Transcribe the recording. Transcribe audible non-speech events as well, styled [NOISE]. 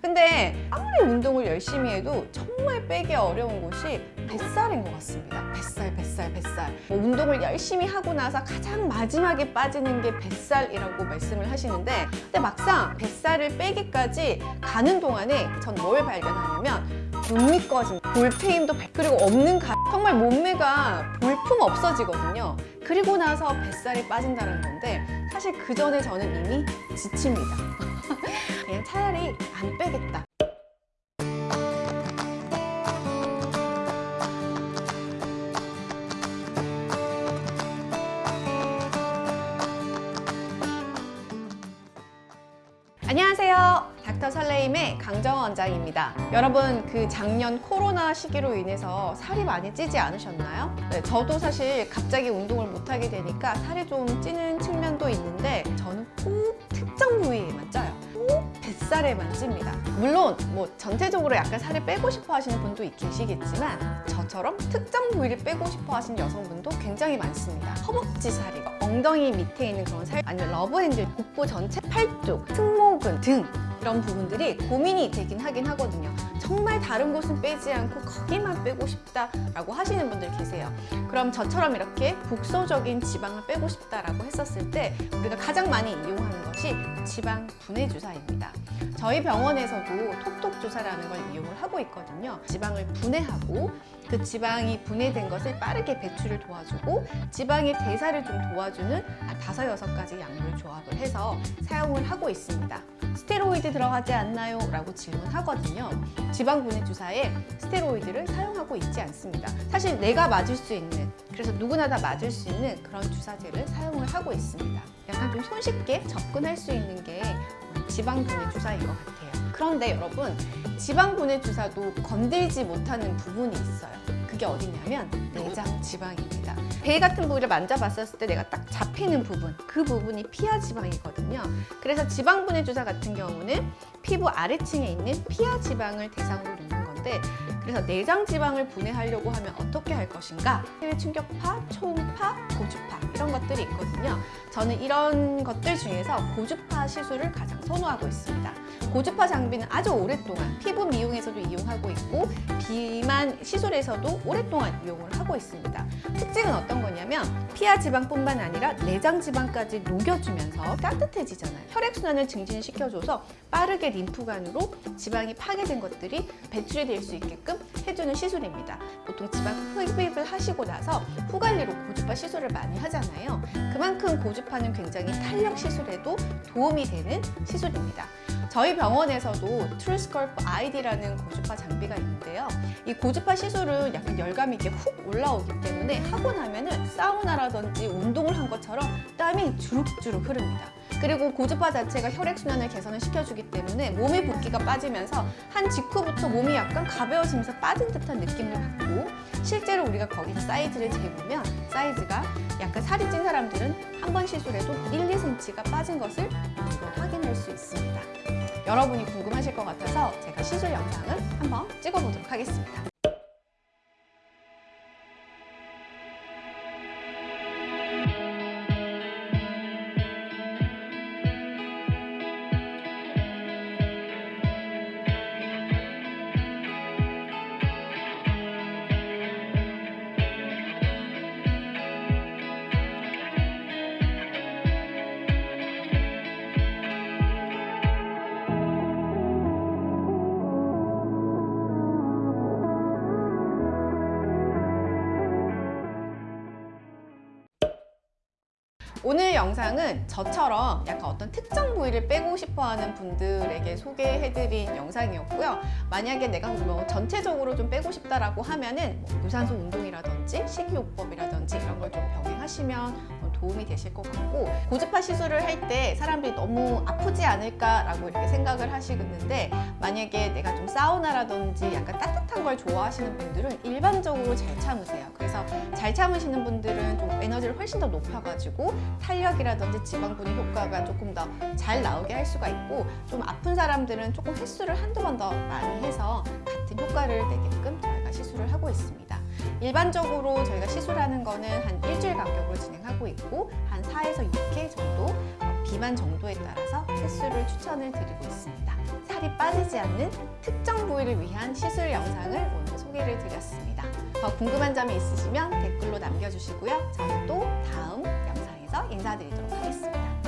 근데 아무리 운동을 열심히 해도 정말 빼기 어려운 곳이 뱃살인 것 같습니다. 뱃살, 뱃살, 뱃살. 뭐 운동을 열심히 하고 나서 가장 마지막에 빠지는 게 뱃살이라고 말씀을 하시는데 근데 막상 뱃살을 빼기까지 가는 동안에 전 뭘 발견하냐면 못 믿거진 볼페임도 발- 그리고 없는 가 정말 몸매가 볼품 없어지거든요. 그리고 나서 뱃살이 빠진다는 건데 사실 그 전에 저는 이미 지칩니다. [LAUGHS] 그냥 차라리 안 빼겠다. 안녕하세요. 닥터 설레임의 강정원 원장입니다. 여러분 그 작년 코로나 시기로 인해서 살이 많이 찌지 않으셨나요? 네, 저도 사실 갑자기 운동을 못하게 되니까 살이 좀 찌는 측면도 있는데 저는 꼭 특정 부위에만 쪄요. 꼭 뱃살에만 찝니다. 물론 뭐 전체적으로 약간 살을 빼고 싶어 하시는 분도 계시겠지만 저처럼 특정 부위를 빼고 싶어 하시는 여성분도 굉장히 많습니다. 허벅지 살이, 엉덩이 밑에 있는 그런 살, 아니면 러브핸들, 복부 전체, 팔뚝, 승모근 등 이런 부분들이 고민이 되긴 하긴 하거든요. 정말 다른 곳은 빼지 않고 거기만 빼고 싶다라고 하시는 분들 계세요. 그럼 저처럼 이렇게 국소적인 지방을 빼고 싶다라고 했었을 때 우리가 가장 많이 이용하는 것이 지방 분해 주사입니다. 저희 병원에서도 톡톡 주사라는 걸 이용을 하고 있거든요. 지방을 분해하고 그 지방이 분해된 것을 빠르게 배출을 도와주고 지방의 대사를 좀 도와주는 한 다섯 여섯 가지 약물 조합을 해서 사용을 하고 있습니다. 스테로이드 들어가지 않나요? 라고 질문하거든요. 지방 분해 주사에 스테로이드를 사용하고 있지 않습니다. 사실 내가 맞을 수 있는 그래서 누구나 다 맞을 수 있는 그런 주사제를 사용을 하고 있습니다. 약간 좀 손쉽게 접근할 수 있는 게 지방 분해 주사인 것 같아요. 그런데 여러분 지방 분해 주사도 건들지 못하는 부분이 있어요. 그게 어디냐면 내장 지방입니다. 배 같은 부위를 만져봤었을 때 내가 딱 잡히는 부분, 그 부분이 피하 지방이거든요. 그래서 지방 분해 주사 같은 경우는 피부 아래층에 있는 피하 지방을 대상으로 놓는 건데 그래서 내장 지방을 분해하려고 하면 어떻게 할 것인가? 해외 충격파, 초음파, 고주파 이런 것들이 있거든요. 저는 이런 것들 중에서 고주파 시술을 가장 선호하고 있습니다. 고주파 장비는 아주 오랫동안 피부 미용에서도 이용하고 있고 비만 시술에서도 오랫동안 이용을 하고 있습니다. 특징은 어떤 거냐면 피하 지방뿐만 아니라 내장 지방까지 녹여주면서 따뜻해지잖아요. 혈액순환을 증진시켜줘서 빠르게 림프관으로 지방이 파괴된 것들이 배출이 될 수 있게끔 해주는 시술입니다. 보통 지방 흡입을 하시고 나서 후 관리로 고주파 시술을 많이 하잖아요. 그만큼 고주파는 굉장히 탄력 시술에도 도움이 되는 시술입니다. 저희 병원에서도 truSculpt iD라는 고주파 장비가 있는데요. 이 고주파 시술은 약간 열감이 이렇게 훅 올라오기 때문에 하고 나면은 사우나라든지 운동을 한 것처럼 땀이 주룩주룩 흐릅니다. 그리고 고주파 자체가 혈액순환을 개선을 시켜주기 때문에 몸의 붓기가 빠지면서 한 직후부터 몸이 약간 가벼워지면서 빠진 듯한 느낌을 받고 실제로 우리가 거기서 사이즈를 재보면 사이즈가 약간 살이 찐 사람들은 한 번 시술해도 1, 2cm가 빠진 것을 확인할 수 있습니다. 여러분이 궁금하실 것 같아서 제가 시술 영상을 한번 찍어보도록 하겠습니다. 오늘 영상은 저처럼 약간 어떤 특정 부위를 빼고 싶어하는 분들에게 소개해드린 영상이었고요. 만약에 내가 뭐 전체적으로 좀 빼고 싶다라고 하면은 뭐 유산소 운동이라든지 식이요법이라든지 이런 걸 좀 병행하시면 도움이 되실 것 같고 고주파 시술을 할 때 사람들이 너무 아프지 않을까라고 이렇게 생각을 하시는데 만약에 내가 좀 사우나라든지 약간 따뜻한 걸 좋아하시는 분들은 일반적으로 잘 참으세요. 그래서 잘 참으시는 분들은 좀 에너지를 훨씬 더 높여가지고 탄력이라든지 지방 분해 효과가 조금 더 잘 나오게 할 수가 있고 좀 아픈 사람들은 조금 횟수를 한두 번 더 많이 해서 같은 효과를 내게끔 저희가 시술을 하고 있습니다. 일반적으로 저희가 시술하는 거는 한 일주일 간격으로 진행하고 있고 한 4에서 6회 정도 어, 비만 정도에 따라서 횟수를 추천을 드리고 있습니다. 살이 빠지지 않는 특정 부위를 위한 시술 영상을 오늘 소개를 드렸습니다. 더 궁금한 점이 있으시면 댓글로 남겨주시고요. 저는 또 다음 영상에서 인사드리도록 하겠습니다.